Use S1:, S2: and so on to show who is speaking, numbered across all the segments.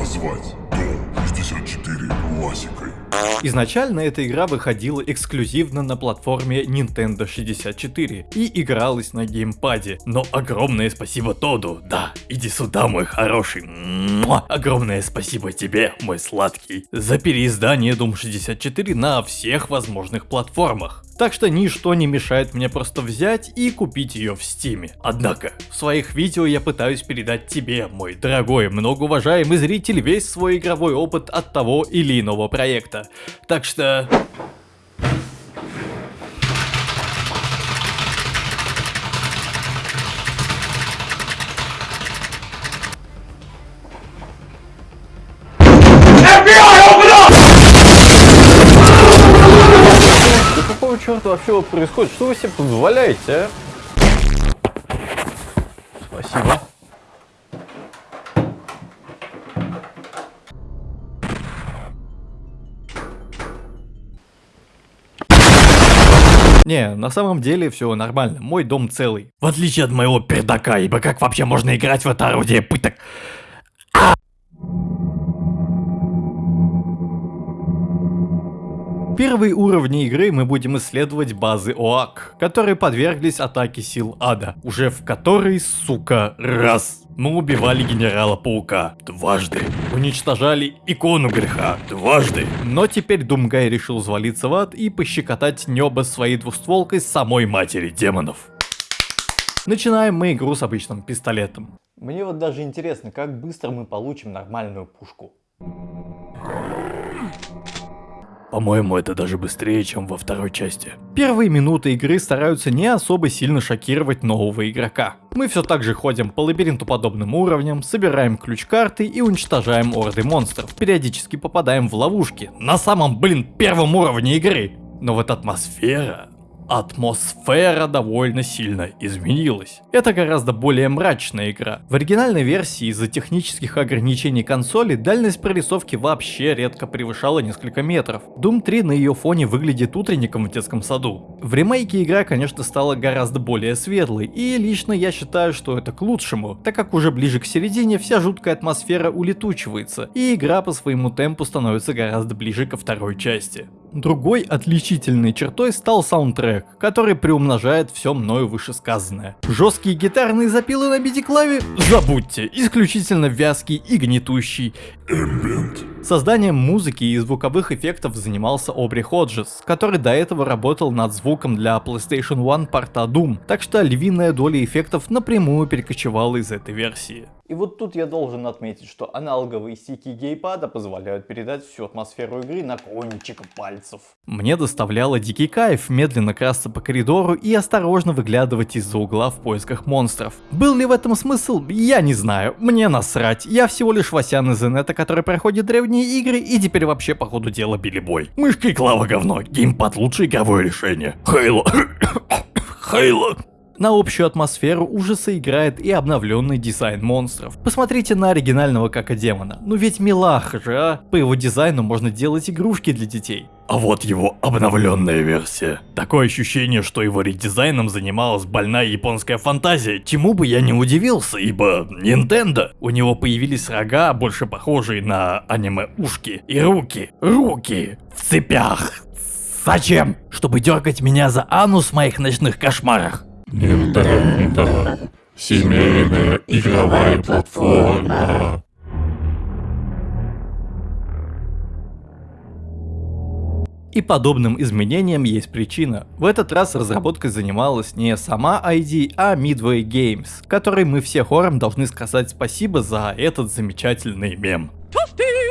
S1: назвать Дом 64 классикой.
S2: Изначально эта игра выходила эксклюзивно на платформе Nintendo 64 и игралась на геймпаде. Но огромное спасибо Тоду, да, иди сюда, мой хороший. Муа! Огромное спасибо тебе, мой сладкий, за переиздание Doom 64 на всех возможных платформах. Так что ничто не мешает мне просто взять и купить ее в стиме. Однако, в своих видео я пытаюсь передать тебе, мой дорогой, многоуважаемый зритель, весь свой игровой опыт от того или иного проекта. Так что... черта вообще происходит? Что вы себе позволяете, а? Спасибо. Не, на самом деле все нормально, мой дом целый. В отличие от моего пердака, ибо как вообще можно играть в это орудие пыток? Первые уровни игры мы будем исследовать базы ОАК, которые подверглись атаке сил ада, уже в которой, сука, раз. Мы убивали генерала Паука дважды, уничтожали икону греха дважды. Но теперь Думгай решил звалиться в ад и пощекотать небо своей двустволкой самой матери демонов. Начинаем мы игру с обычным пистолетом. Мне вот даже интересно, как быстро мы получим нормальную пушку. По-моему, это даже быстрее, чем во второй части. Первые минуты игры стараются не особо сильно шокировать нового игрока. Мы все так же ходим по лабиринту подобным уровням, собираем ключ-карты и уничтожаем орды монстров. Периодически попадаем в ловушки. На самом, блин, первом уровне игры. Но вот атмосфера атмосфера довольно сильно изменилась. Это гораздо более мрачная игра. В оригинальной версии из-за технических ограничений консоли дальность прорисовки вообще редко превышала несколько метров. Doom 3 на ее фоне выглядит утренником в детском саду. В ремейке игра, конечно, стала гораздо более светлой, и лично я считаю, что это к лучшему, так как уже ближе к середине вся жуткая атмосфера улетучивается, и игра по своему темпу становится гораздо ближе ко второй части. Другой отличительной чертой стал саундтрек, который приумножает все мною вышесказанное. Жесткие гитарные запилы на MIDI-клаве? Забудьте, исключительно вязкий и гнетущий.
S1: Эмбиент.
S2: Созданием музыки и звуковых эффектов занимался Обри Ходжес, который до этого работал над звуком для PlayStation 1 порта Doom, так что львиная доля эффектов напрямую перекочевала из этой версии. И вот тут я должен отметить, что аналоговые стики гейпада позволяют передать всю атмосферу игры на кончик пальцев. Мне доставляло дикий кайф медленно красться по коридору и осторожно выглядывать из-за угла в поисках монстров. Был ли в этом смысл? Я не знаю, мне насрать. Я всего лишь Васян из инета, который проходит древние игры и теперь вообще по ходу дела билибой. Мышка и клава говно, геймпад лучшее игровое решение. Хейло. Хейло. На общую атмосферу ужаса играет и обновленный дизайн монстров. Посмотрите на оригинального Кака Демона. Ну ведь милаха же, а? По его дизайну можно делать игрушки для детей. А вот его обновленная версия. Такое ощущение, что его редизайном занималась больная японская фантазия, чему бы я не удивился, ибо Nintendo. У него появились рога, больше похожие на аниме-ушки, и руки, руки в цепях. Зачем? Чтобы дергать меня за анус в моих ночных кошмарах.
S1: Nintendo. Семейная игровая платформа.
S2: И подобным изменениям есть причина. В этот раз разработкой занималась не сама ID, а Midway Games, которой мы все хором должны сказать спасибо за этот замечательный мем.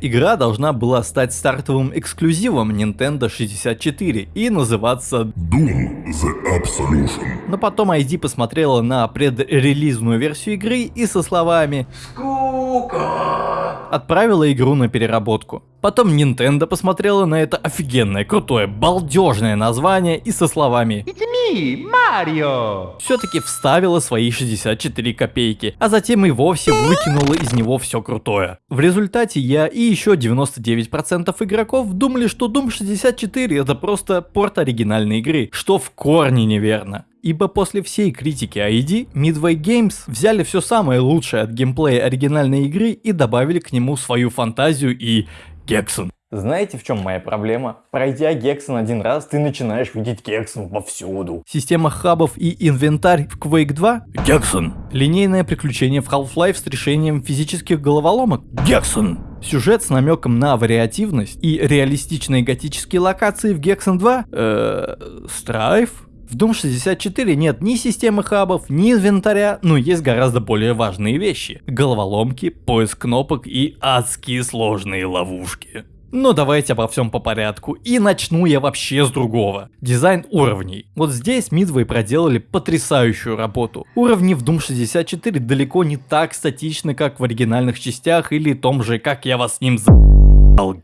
S2: Игра должна была стать стартовым эксклюзивом Nintendo 64 и называться
S1: Doom The Absolution.
S2: Но потом ID посмотрела на предрелизную версию игры и со словами
S3: Скука.
S2: Отправила игру на переработку. Потом Nintendo посмотрела на это офигенное, крутое, балдежное название и со словами
S3: It's me, Марио.
S2: все-таки вставила свои 64 копейки, а затем и вовсе выкинула из него все крутое. В результате я и еще 99% игроков думали, что Doom 64 это просто порт оригинальной игры, что в корне неверно. Ибо после всей критики ID, Midway Games взяли все самое лучшее от геймплея оригинальной игры и добавили к нему свою фантазию и Гексон.
S4: Знаете, в чем моя проблема? Пройдя Гексон один раз, ты начинаешь видеть Гексон повсюду.
S2: Система хабов и инвентарь в Quake 2 – Гексон. Линейное приключение в Half-Life с решением физических головоломок – Гексон. Сюжет с намеком на вариативность и реалистичные готические локации в Гексон 2 э Страйф? В Doom 64 нет ни системы хабов, ни инвентаря, но есть гораздо более важные вещи. Головоломки, поиск кнопок и адские сложные ловушки. Но давайте обо всем по порядку. И начну я вообще с другого. Дизайн уровней. Вот здесь Midway проделали потрясающую работу. Уровни в Doom 64 далеко не так статичны, как в оригинальных частях или том же «Как я вас с ним за...»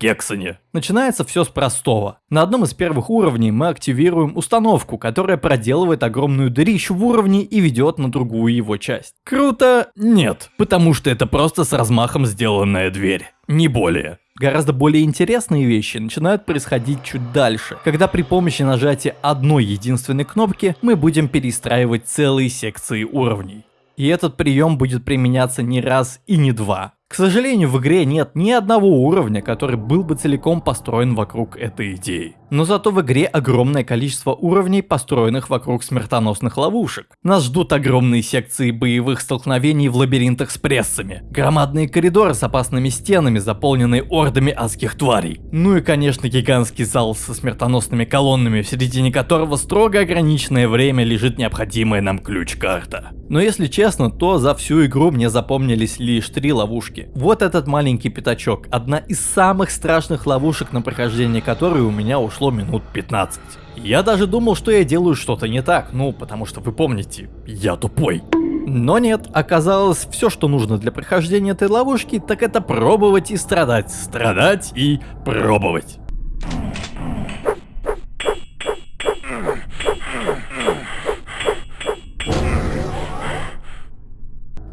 S2: Гексоне. Начинается все с простого. На одном из первых уровней мы активируем установку, которая проделывает огромную дырищу в уровне и ведет на другую его часть. Круто? Нет, потому что это просто с размахом сделанная дверь. Не более. Гораздо более интересные вещи начинают происходить чуть дальше, когда при помощи нажатия одной единственной кнопки мы будем перестраивать целые секции уровней. И этот прием будет применяться не раз и не два. К сожалению, в игре нет ни одного уровня, который был бы целиком построен вокруг этой идеи. Но зато в игре огромное количество уровней, построенных вокруг смертоносных ловушек. Нас ждут огромные секции боевых столкновений в лабиринтах с прессами, громадные коридоры с опасными стенами, заполненные ордами адских тварей. Ну и конечно гигантский зал со смертоносными колоннами, в середине которого строго ограниченное время лежит необходимая нам ключ-карта. Но если честно, то за всю игру мне запомнились лишь три ловушки. Вот этот маленький пятачок, одна из самых страшных ловушек, на прохождение которой у меня ушло минут 15. Я даже думал, что я делаю что-то не так, ну, потому что вы помните, я тупой. Но нет, оказалось, все, что нужно для прохождения этой ловушки, так это пробовать и страдать, страдать и пробовать.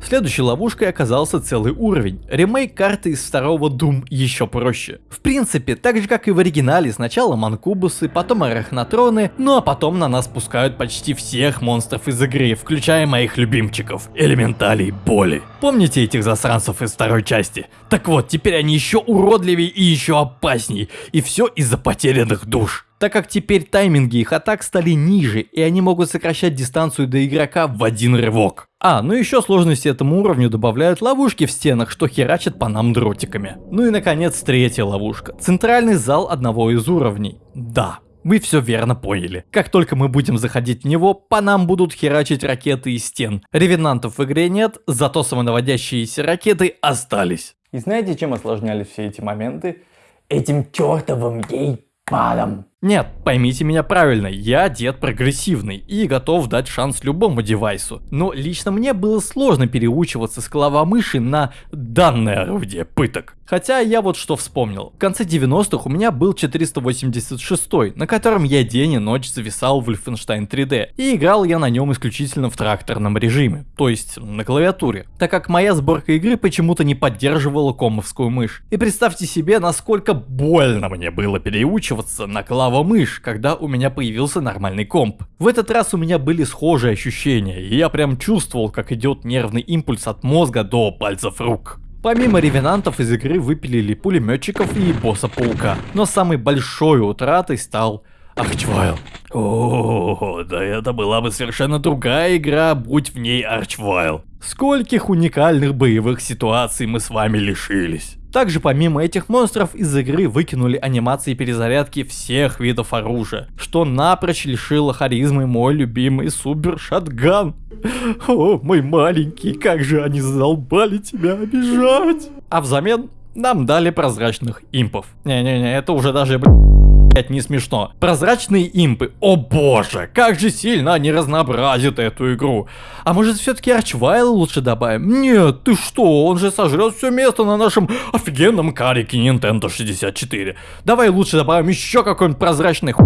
S2: Следующей ловушкой оказался целый уровень. Ремейк карты из второго Doom еще проще. В принципе, так же как и в оригинале, сначала манкубусы, потом арахнотроны, ну а потом на нас пускают почти всех монстров из игры, включая моих любимчиков, элементалей боли. Помните этих засранцев из второй части? Так вот, теперь они еще уродливее и еще опасней, и все из-за потерянных душ так как теперь тайминги их атак стали ниже, и они могут сокращать дистанцию до игрока в один рывок. А, ну еще сложности этому уровню добавляют ловушки в стенах, что херачат по нам дротиками. Ну и наконец третья ловушка. Центральный зал одного из уровней. Да, вы все верно поняли. Как только мы будем заходить в него, по нам будут херачить ракеты из стен. Ревенантов в игре нет, зато самонаводящиеся ракеты остались.
S4: И знаете, чем осложнялись все эти моменты? Этим чертовым гей-падом.
S2: Нет, поймите меня правильно, я дед прогрессивный и готов дать шанс любому девайсу. Но лично мне было сложно переучиваться с клавомыши на данное орудие пыток. Хотя я вот что вспомнил. В конце 90-х у меня был 486, на котором я день и ночь зависал в Wolfenstein 3D. И играл я на нем исключительно в тракторном режиме, то есть на клавиатуре. Так как моя сборка игры почему-то не поддерживала комовскую мышь. И представьте себе, насколько больно мне было переучиваться на клавомышь мышь, когда у меня появился нормальный комп. В этот раз у меня были схожие ощущения, и я прям чувствовал, как идет нервный импульс от мозга до пальцев рук. Помимо ревенантов из игры выпилили пулеметчиков и босса паука, но самой большой утратой стал Арчвайл. О, да это была бы совершенно другая игра, будь в ней Арчвайл. Скольких уникальных боевых ситуаций мы с вами лишились. Также помимо этих монстров из игры выкинули анимации перезарядки всех видов оружия, что напрочь лишило харизмы мой любимый супер шатган. О, мой маленький, как же они задолбали тебя обижать. А взамен нам дали прозрачных импов. Не-не-не, это уже даже, блин, блять, не смешно. Прозрачные импы, о боже, как же сильно они разнообразят эту игру. А может все-таки Арчвайл лучше добавим? Нет, ты что, он же сожрет все место на нашем офигенном карике Nintendo 64. Давай лучше добавим еще какой-нибудь прозрачный ху...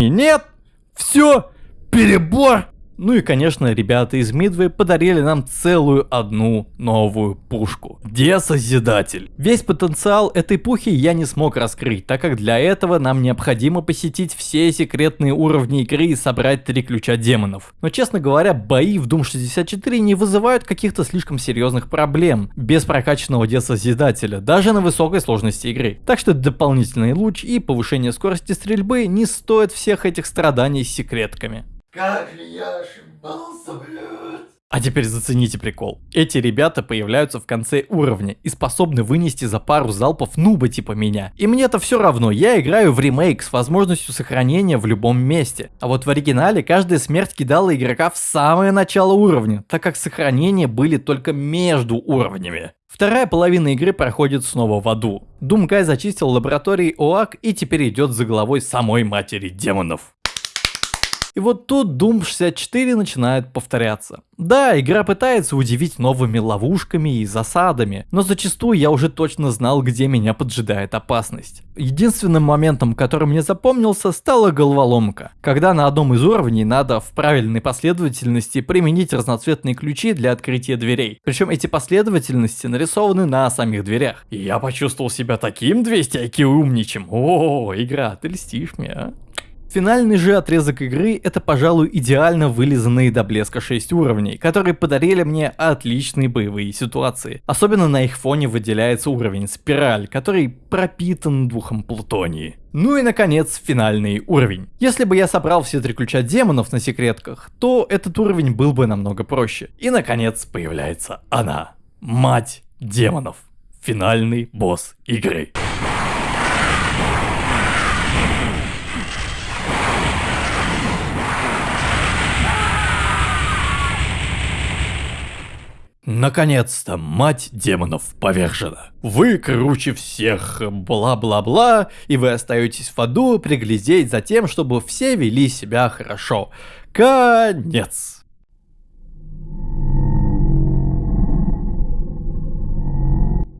S2: Нет, все, перебор. Ну и конечно, ребята из Мидвы подарили нам целую одну новую пушку. Десозидатель. Весь потенциал этой пухи я не смог раскрыть, так как для этого нам необходимо посетить все секретные уровни игры и собрать три ключа демонов. Но честно говоря, бои в Doom 64 не вызывают каких-то слишком серьезных проблем без прокачанного десозидателя, даже на высокой сложности игры. Так что дополнительный луч и повышение скорости стрельбы не стоят всех этих страданий с секретками.
S5: Как же я ошибался, блядь.
S2: А теперь зацените прикол. Эти ребята появляются в конце уровня и способны вынести за пару залпов нуба типа меня. И мне-то все равно, я играю в ремейк с возможностью сохранения в любом месте. А вот в оригинале каждая смерть кидала игрока в самое начало уровня, так как сохранения были только между уровнями. Вторая половина игры проходит снова в аду. Думкай зачистил лаборатории ОАК и теперь идет за головой самой матери демонов. И вот тут Doom 64 начинает повторяться. Да, игра пытается удивить новыми ловушками и засадами, но зачастую я уже точно знал, где меня поджидает опасность. Единственным моментом, который мне запомнился, стала головоломка, когда на одном из уровней надо в правильной последовательности применить разноцветные ключи для открытия дверей. Причем эти последовательности нарисованы на самих дверях. И я почувствовал себя таким 200 IQ умничем. О, игра, ты льстишь мне, а? Финальный же отрезок игры это, пожалуй, идеально вылизанные до блеска 6 уровней, которые подарили мне отличные боевые ситуации. Особенно на их фоне выделяется уровень Спираль, который пропитан духом плутонии. Ну и наконец, финальный уровень. Если бы я собрал все три ключа демонов на секретках, то этот уровень был бы намного проще. И наконец появляется она. Мать демонов. Финальный босс игры. Наконец-то мать демонов повержена. Вы круче всех, бла-бла-бла, и вы остаетесь в аду приглядеть за тем, чтобы все вели себя хорошо. Конец.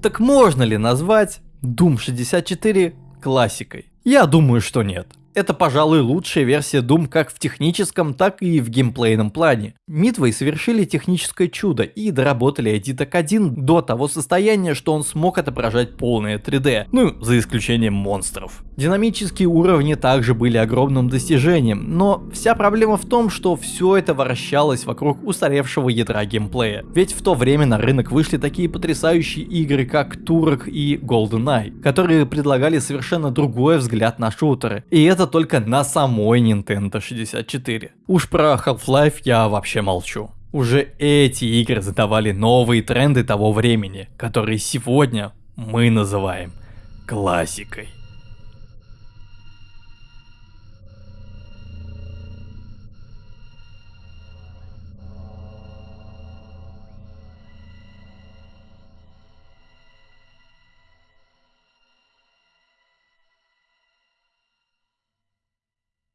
S2: Так можно ли назвать Doom 64 классикой? Я думаю, что нет. Это, пожалуй, лучшая версия Doom как в техническом, так и в геймплейном плане. Midway совершили техническое чудо и доработали Edit 1 до того состояния, что он смог отображать полное 3D, ну, за исключением монстров. Динамические уровни также были огромным достижением, но вся проблема в том, что все это вращалось вокруг устаревшего ядра геймплея. Ведь в то время на рынок вышли такие потрясающие игры, как Turok и GoldenEye, которые предлагали совершенно другой взгляд на шутеры. И это только на самой Nintendo 64. Уж про Half-Life я вообще молчу. Уже эти игры задавали новые тренды того времени, которые сегодня мы называем классикой.